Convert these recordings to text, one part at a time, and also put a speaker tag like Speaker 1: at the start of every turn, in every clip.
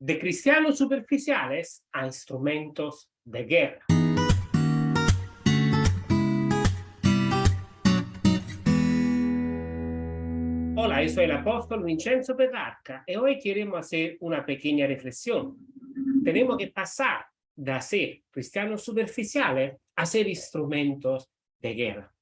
Speaker 1: de cristianos superficiales a instrumentos de guerra. Hola, yo soy el apóstol Vincenzo Petrarca y hoy queremos hacer una pequeña reflexión. Tenemos que pasar de ser cristianos superficiales a ser instrumentos de guerra.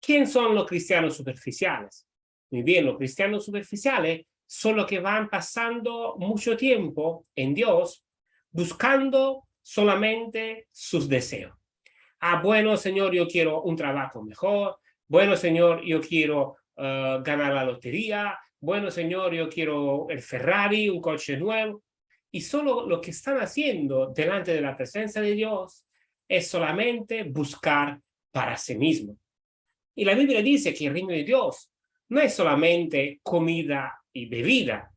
Speaker 1: ¿Quién son los cristianos superficiales? Muy bien, los cristianos superficiales solo que van pasando mucho tiempo en Dios buscando solamente sus deseos. Ah, bueno, Señor, yo quiero un trabajo mejor. Bueno, Señor, yo quiero uh, ganar la lotería. Bueno, Señor, yo quiero el Ferrari, un coche nuevo. Y solo lo que están haciendo delante de la presencia de Dios es solamente buscar para sí mismo. Y la Biblia dice que el reino de Dios no es solamente comida y bebida,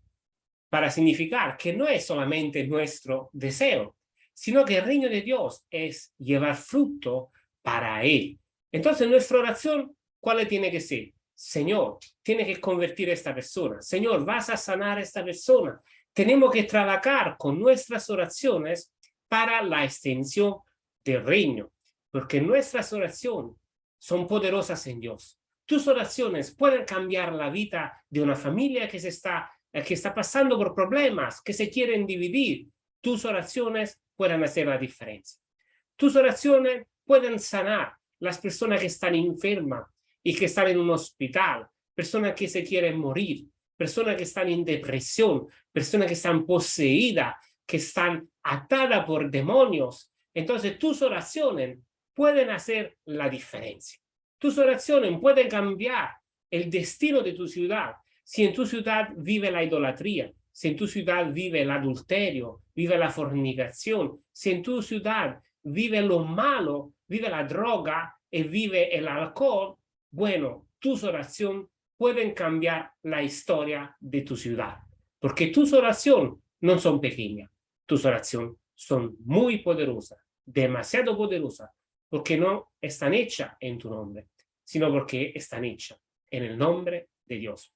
Speaker 1: para significar que no es solamente nuestro deseo, sino que el reino de Dios es llevar fruto para Él. Entonces nuestra oración, ¿cuál tiene que ser? Señor, tiene que convertir a esta persona. Señor, vas a sanar a esta persona. Tenemos que trabajar con nuestras oraciones para la extensión del reino, porque nuestras oraciones son poderosas en Dios. Tus oraciones pueden cambiar la vida de una familia que, se está, eh, que está pasando por problemas, que se quieren dividir. Tus oraciones pueden hacer la diferencia. Tus oraciones pueden sanar las personas que están enfermas y que están en un hospital, personas que se quieren morir, personas que están en depresión, personas que están poseídas, que están atadas por demonios. Entonces tus oraciones pueden hacer la diferencia. Tus oraciones pueden cambiar el destino de tu ciudad. Si en tu ciudad vive la idolatría, si en tu ciudad vive el adulterio, vive la fornicación, si en tu ciudad vive lo malo, vive la droga y vive el alcohol, bueno, tus oraciones pueden cambiar la historia de tu ciudad. Porque tus oraciones no son pequeñas, tus oraciones son muy poderosas, demasiado poderosas, porque no están hechas en tu nombre, sino porque están hechas en el nombre de Dios.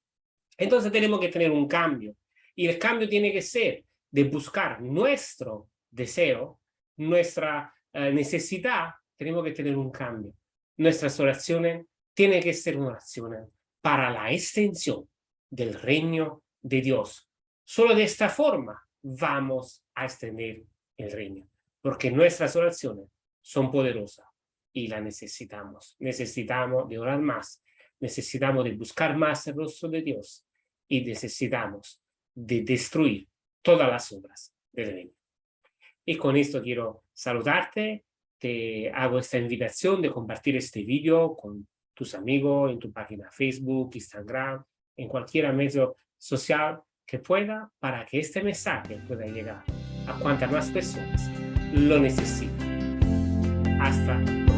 Speaker 1: Entonces tenemos que tener un cambio, y el cambio tiene que ser de buscar nuestro deseo, nuestra eh, necesidad, tenemos que tener un cambio. Nuestras oraciones tienen que ser oraciones para la extensión del reino de Dios. Solo de esta forma vamos a extender el reino, porque nuestras oraciones son poderosas y las necesitamos. Necesitamos de orar más, necesitamos de buscar más el rostro de Dios y necesitamos de destruir todas las obras del reino. Y con esto quiero saludarte, te hago esta invitación de compartir este video con tus amigos en tu página Facebook, Instagram, en cualquier medio social que pueda para que este mensaje pueda llegar a cuantas más personas lo necesiten. Hasta.